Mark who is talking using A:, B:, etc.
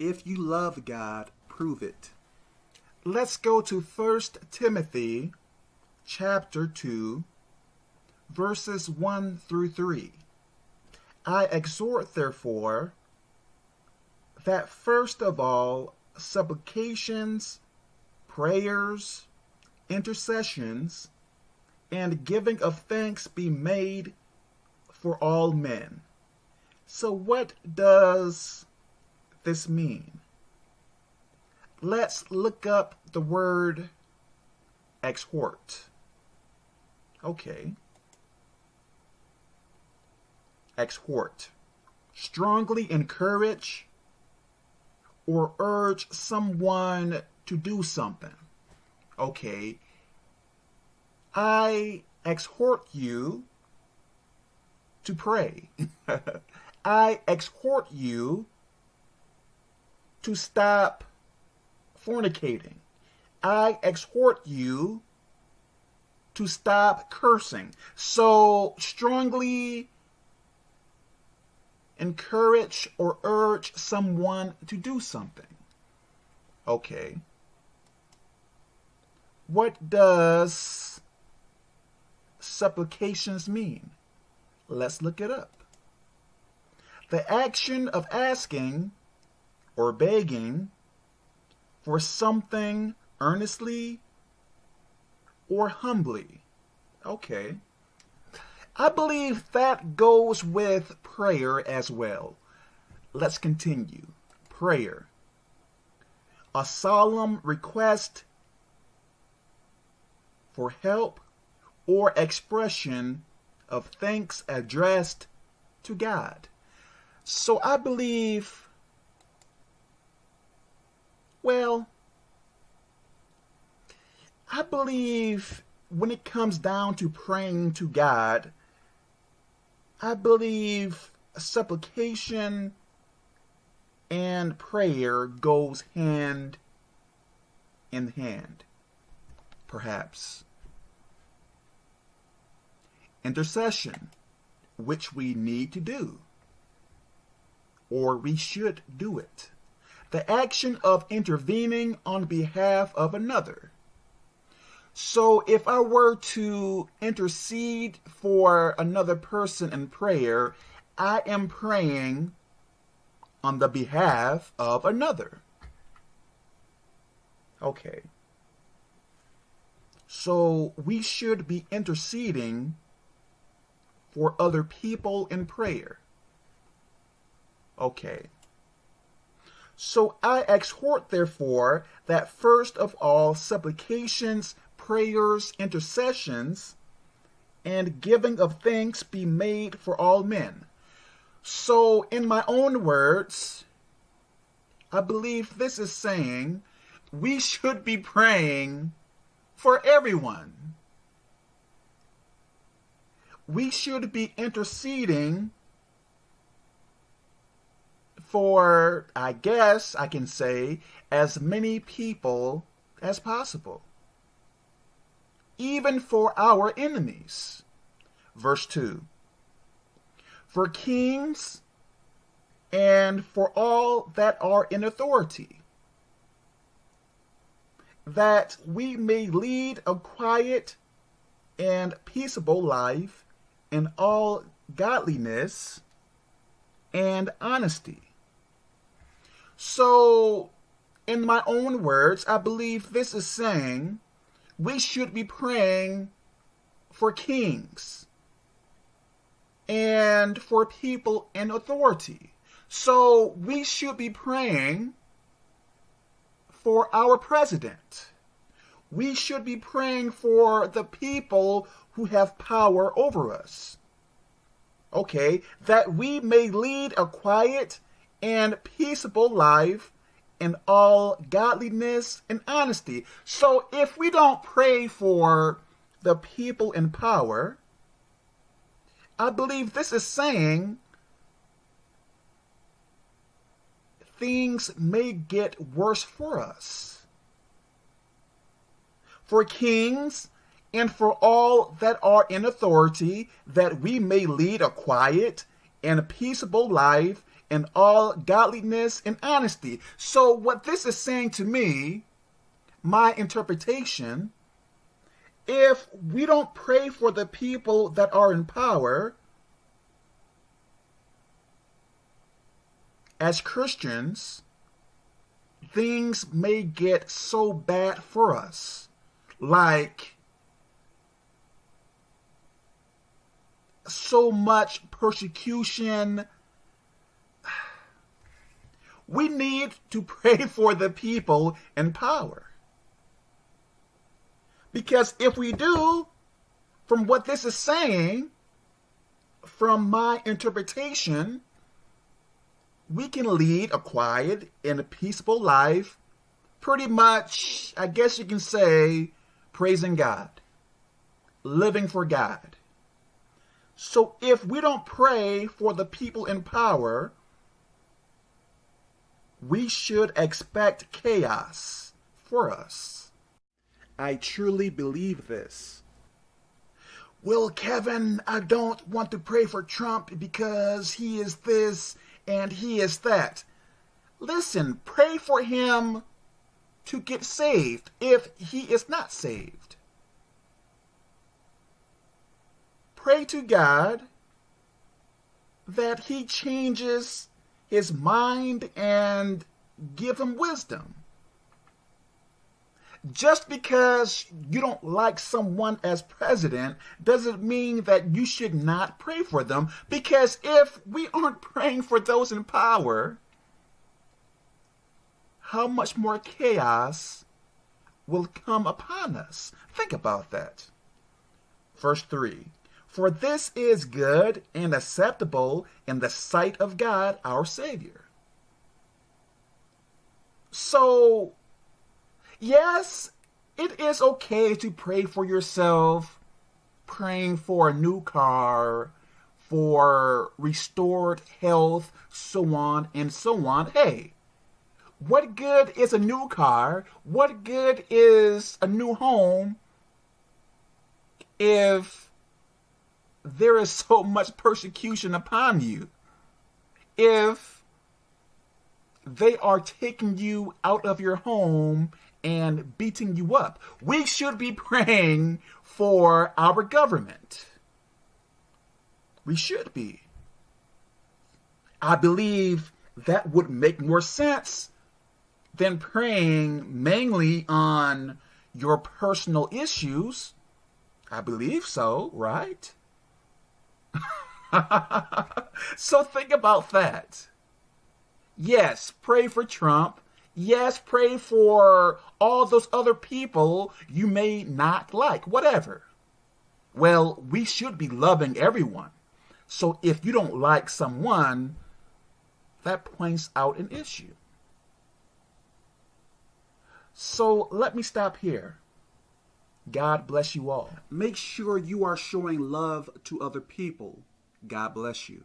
A: If you love God, prove it.
B: Let's go to 1 Timothy chapter 2, verses 1 through 3. I exhort, therefore, that first of all, supplications, prayers, intercessions, and giving of thanks be made for all men. So, what does this mean? Let's look up the word exhort. Okay. Exhort. Strongly encourage or urge someone to do something. Okay. I exhort you to pray. I exhort you to stop fornicating. I exhort you to stop cursing. So strongly encourage or urge someone to do something. Okay. What does supplications mean? Let's look it up. The action of asking or begging for something earnestly or humbly. Okay. I believe that goes with prayer as well. Let's continue. Prayer. A solemn request for help or expression of thanks addressed to God. So I believe, well, I believe when it comes down to praying to God, I believe supplication and prayer goes hand in hand, perhaps. Intercession, which we need to do, or we should do it. The action of intervening on behalf of another so if I were to intercede for another person in prayer, I am praying on the behalf of another. Okay. So we should be interceding for other people in prayer. Okay. So I exhort, therefore, that first of all supplications, prayers, intercessions, and giving of thanks be made for all men. So, in my own words, I believe this is saying we should be praying for everyone. We should be interceding for, I guess I can say, as many people as possible even for our enemies. Verse 2 For kings and for all that are in authority, that we may lead a quiet and peaceable life in all godliness and honesty. So, in my own words, I believe this is saying we should be praying for kings and for people in authority. So we should be praying for our president. We should be praying for the people who have power over us. Okay, that we may lead a quiet and peaceable life in all godliness and honesty. So if we don't pray for the people in power, I believe this is saying things may get worse for us. For kings and for all that are in authority, that we may lead a quiet and peaceable life in all godliness and honesty. So, what this is saying to me, my interpretation, if we don't pray for the people that are in power, as Christians, things may get so bad for us. Like, so much persecution. We need to pray for the people in power. Because if we do, from what this is saying, from my interpretation, we can lead a quiet and a peaceful life, pretty much, I guess you can say, praising God, living for God. So if we don't pray for the people in power, we should expect chaos for us.
A: I truly believe this.
B: Well, Kevin, I don't want to pray for Trump because he is this and he is that. Listen, pray for him to get saved if he is not saved. pray to God that he changes his mind and give him wisdom. Just because you don't like someone as president doesn't mean that you should not pray for them. Because if we aren't praying for those in power, how much more chaos will come upon us? Think about that. Verse 3 for this is good and acceptable in the sight of God our Savior. So, yes, it is okay to pray for yourself, praying for a new car, for restored health, so on and so on. Hey, what good is a new car? What good is a new home if there is so much persecution upon you if they are taking you out of your home and beating you up. We should be praying for our government. We should be. I believe that would make more sense than praying mainly on your personal issues. I believe so, right? so think about that. Yes, pray for Trump. Yes, pray for all those other people you may not like, whatever. Well, we should be loving everyone. So if you don't like someone, that points out an issue. So let me stop here. God bless you all.
A: Make sure you are showing love to other people. God bless you.